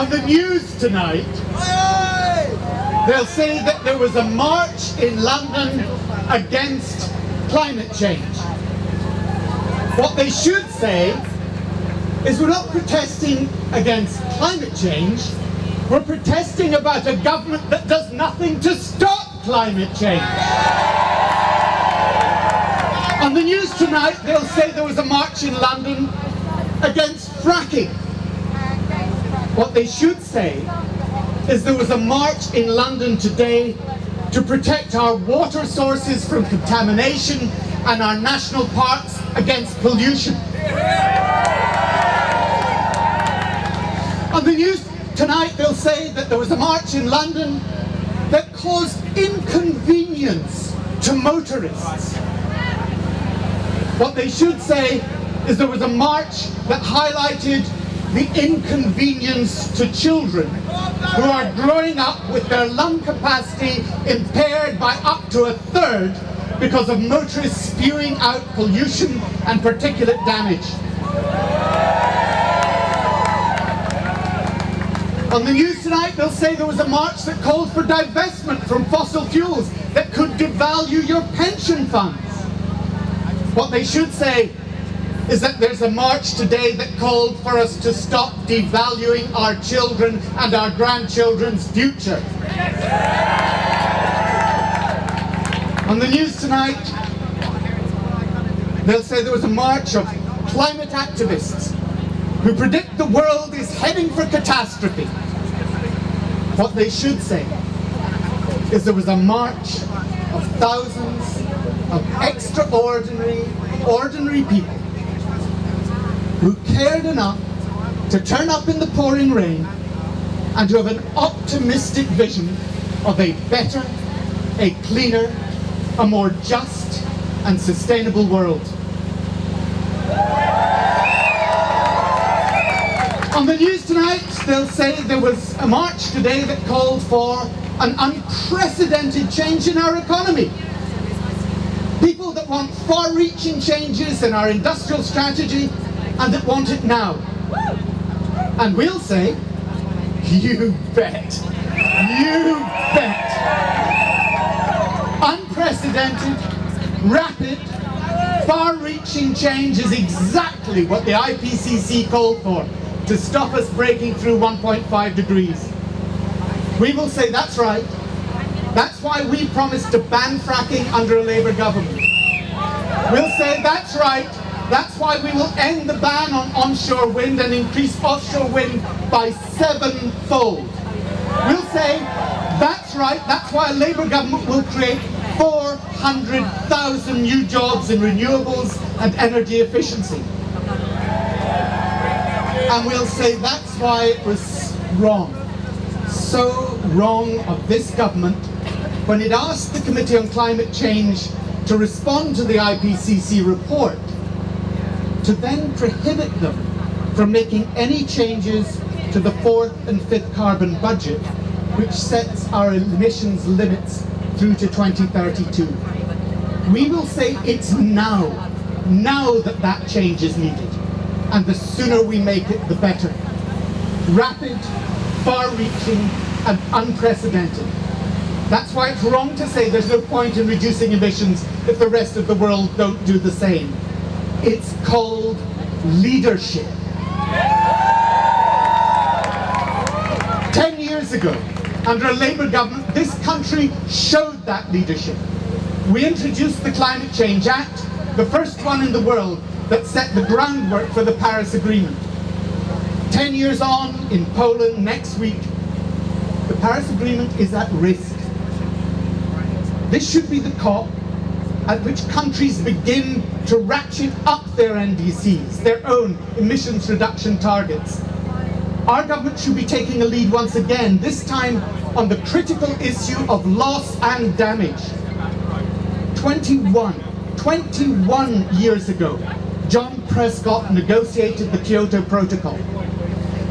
On the news tonight, they'll say that there was a march in London against climate change. What they should say is we're not protesting against climate change, we're protesting about a government that does nothing to stop climate change. On the news tonight, they'll say there was a march in London against fracking. What they should say is there was a march in London today to protect our water sources from contamination and our national parks against pollution. On the news tonight they'll say that there was a march in London that caused inconvenience to motorists. What they should say is there was a march that highlighted the inconvenience to children who are growing up with their lung capacity impaired by up to a third because of motorists spewing out pollution and particulate damage. On the news tonight, they'll say there was a march that called for divestment from fossil fuels that could devalue your pension funds. What they should say is that there's a march today that called for us to stop devaluing our children and our grandchildren's future. On the news tonight, they'll say there was a march of climate activists who predict the world is heading for catastrophe. What they should say is there was a march of thousands of extraordinary, ordinary people who cared enough to turn up in the pouring rain and to have an optimistic vision of a better, a cleaner, a more just and sustainable world. On the news tonight, they'll say there was a march today that called for an unprecedented change in our economy. People that want far-reaching changes in our industrial strategy and that want it now. And we'll say, you bet, you bet. Unprecedented, rapid, far-reaching change is exactly what the IPCC called for to stop us breaking through 1.5 degrees. We will say that's right. That's why we promised to ban fracking under a Labour government. We'll say that's right. That's why we will end the ban on onshore wind and increase offshore wind by sevenfold. We'll say that's right. That's why a Labour government will create 400,000 new jobs in renewables and energy efficiency and we'll say that's why it was wrong. So wrong of this government when it asked the Committee on Climate Change to respond to the IPCC report to then prohibit them from making any changes to the fourth and fifth carbon budget which sets our emissions limits through to 2032. We will say it's now, now that that change is needed and the sooner we make it, the better. Rapid, far-reaching, and unprecedented. That's why it's wrong to say there's no point in reducing emissions if the rest of the world don't do the same. It's called leadership. Ten years ago, under a Labour government, this country showed that leadership. We introduced the Climate Change Act, the first one in the world that set the groundwork for the Paris Agreement. Ten years on, in Poland next week, the Paris Agreement is at risk. This should be the COP at which countries begin to ratchet up their NDCs, their own emissions reduction targets. Our government should be taking a lead once again, this time on the critical issue of loss and damage. 21, 21 years ago, John Prescott negotiated the Kyoto Protocol.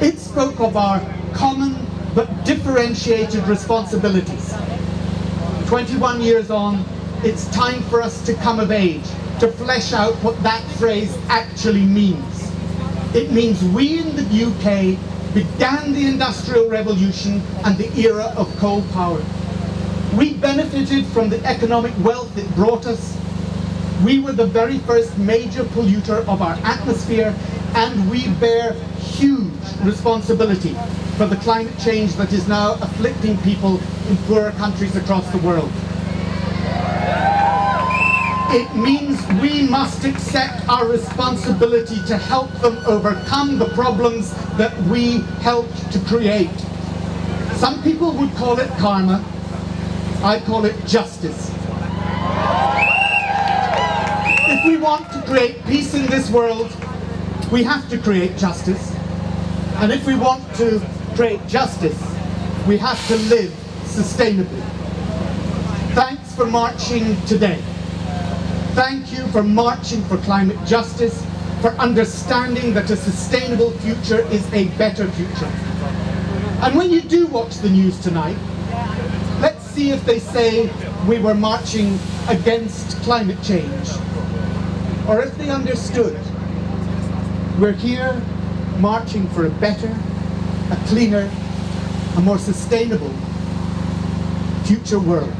It spoke of our common but differentiated responsibilities. 21 years on, it's time for us to come of age, to flesh out what that phrase actually means. It means we in the UK began the Industrial Revolution and the era of coal power. We benefited from the economic wealth it brought us. We were the very first major polluter of our atmosphere and we bear huge responsibility for the climate change that is now afflicting people in poorer countries across the world. It means we must accept our responsibility to help them overcome the problems that we helped to create. Some people would call it karma, I call it justice. If we want to create peace in this world, we have to create justice. And if we want to create justice, we have to live sustainably. Thanks for marching today. Thank you for marching for climate justice, for understanding that a sustainable future is a better future. And when you do watch the news tonight, let's see if they say we were marching against climate change. Or if they understood we're here marching for a better, a cleaner, a more sustainable future world.